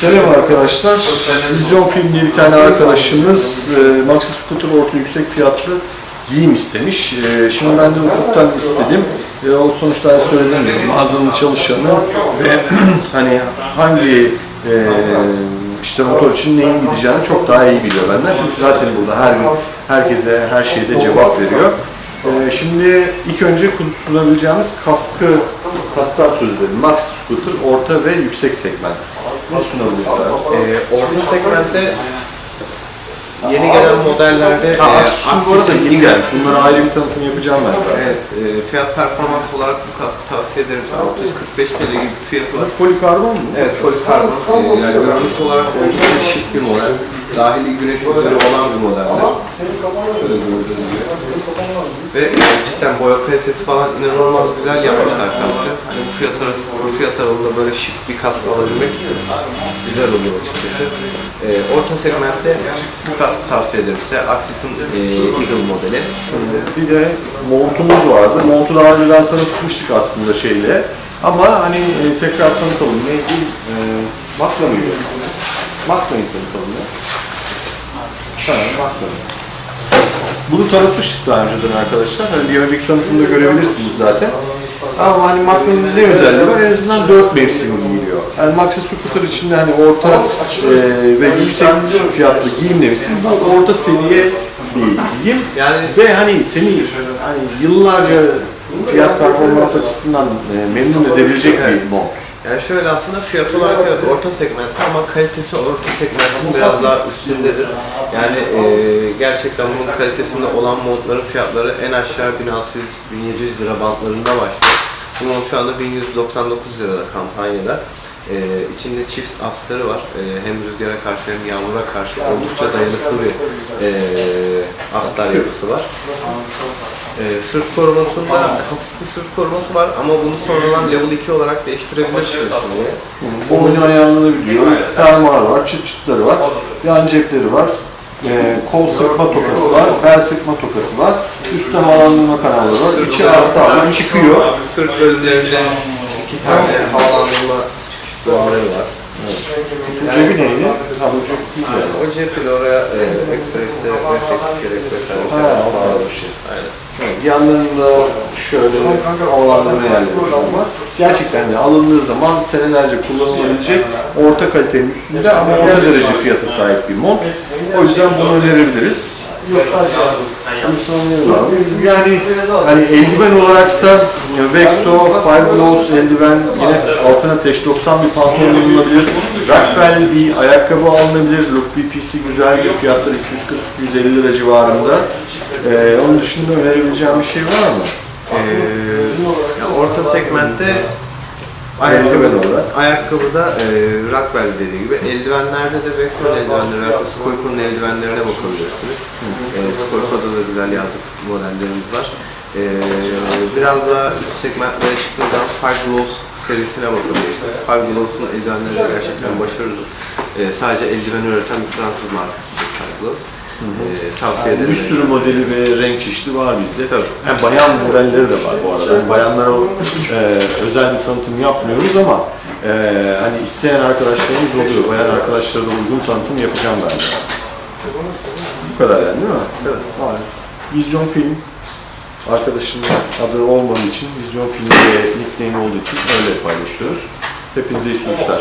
Selam arkadaşlar. Vizyon Film diye bir tane arkadaşımız e, Maxi Scooter orta yüksek fiyatlı giyim istemiş. E, şimdi ben de ufuktan istedim. E, o sonuçta söylediğim gibi mağazanın çalışanı ve hani hangi e, işte motor için neyin gideceğini çok daha iyi biliyor benden. Çünkü zaten burada her gün herkese her şeyde cevap veriyor. E, şimdi ilk önce kullanabileceğimiz kaskı, kasktan söz edelim. Maxi Scooter orta ve yüksek segment. Ne abi? Ee, orta segmentte yeni gelen modellerde Ha, e, Axis'in- yeni gelmiş. Bunlara ayrı bir tanıtım yapacağım ben. Evet, e, fiyat performans olarak bu kaskı tavsiye ederim. sana. 645 TL gibi bir fiyatı var. Polikarbon mu? Evet, polikarbon. E, yani görünüş olarak oldukça şık bir model. Dahili güneş üzeri olan bir modeller. Şöyle gördüğünüz gibi. Ve e, cidden boya kalitesi falan inanılmaz güzel yapmışlar kaskı. Hani bu fiyat arası, bu fiyat aralığında böyle şık bir kask alabilmek güzel oluyor açıkçası. E, orta segmentte bu kaskı tavsiye ederim size. Axis'in e, Eagle modeli. Bir de montumuz vardı. Montu daha önceden tanıtmıştık aslında şeyle. Ama hani e, tekrar tanıtalım. Neydi? E, Makla mıydı? Makla'yı tanıtalım ya. Tamam, Makla. Bunu tanıtmıştık daha önceden arkadaşlar. Hani bir önceki tanıtımda görebilirsiniz zaten. Ama hani Makla'nın ne özelliği var? En azından 4 mevsim giyiliyor. Yani Maxi Scooter içinde hani orta e, ve yüksek fiyatlı giyim demişsin. Bu orta seviye bir giyim. Yani Ve hani seni hani yıllarca fiyat performans açısından e, memnun edebilecek bir mont. Yani şöyle aslında fiyat olarak evet orta segmentte ama kalitesi orta segmentin biraz daha üstündedir. Yani e, gerçekten bunun kalitesinde olan montların fiyatları en aşağı 1600-1700 lira bantlarında başlıyor. Bu mont şu anda 1199 lirada kampanyada. E, içinde çift astarı var. E, hem rüzgara karşı hem yağmura karşı oldukça dayanıklı bir e, astar yapısı var. Ee, sırt korumasında hafif bir sırt koruması var ama bunu sonradan level 2 olarak değiştirebilirsiniz. Boynu ayarlanabiliyor. Fermuar var, çıt çıtları var, yan cepleri var. E, kol sıkma tokası var, bel sıkma tokası var. Üstte havalandırma kanalları var. İçi astarlı çıkıyor. Sırt bölümlerinde iki tane havalandırma duvarları var. Cebi neydi? Ha bu cep yani. O cepheli oraya e, ekstra işte refleks gerek vesaire. Ha, o kadar bir şey. Aynen. Evet, yanlarında şöyle yerleri var. Gerçekten de alındığı zaman senelerce kullanılabilecek orta kalitenin üstünde ama orta derece fiyata sahip bir mont. O yüzden bunu önerebiliriz. Yani hani eldiven olaraksa Vexo, Five Gloves eldiven yine altına teş 90 bir pantolon bulunabilir. Rockwell bir ayakkabı alınabilir. Look VP'si güzel bir fiyatları 240-250 lira civarında. Ee, onun dışında önerebileceğim bir şey var mı? Ee, ya orta segmentte Eldiven olarak. Ayakkabıda e, Rockwell dediği gibi eldivenlerde de Vexon eldivenleri veya Skoyko'nun eldivenlerine bakabilirsiniz. E, Skoyko'da da güzel yazlık modellerimiz var. E, biraz daha üst segmentlere çıktığında Five Gloves serisine bakabilirsiniz. Five Gloves'un eldivenleri de gerçekten başarılı. E, sadece eldiven üreten bir Fransız markasıdır Five Gloves. E, tavsiye ederim. Bir sürü modeli ve renk çeşidi var bizde. Tabii. Hem bayan modelleri de var bu arada. Yani bayanlara e, özel bir tanıtım yapmıyoruz ama e, hani isteyen arkadaşlarımız oluyor. Bayan arkadaşlara da uygun tanıtım yapacağım ben de. Bu kadar yani değil mi? Evet. Var. Vizyon Film arkadaşının adı olmadığı için, Vizyon Film diye nickname olduğu için öyle paylaşıyoruz. Hepinize iyi sonuçlar.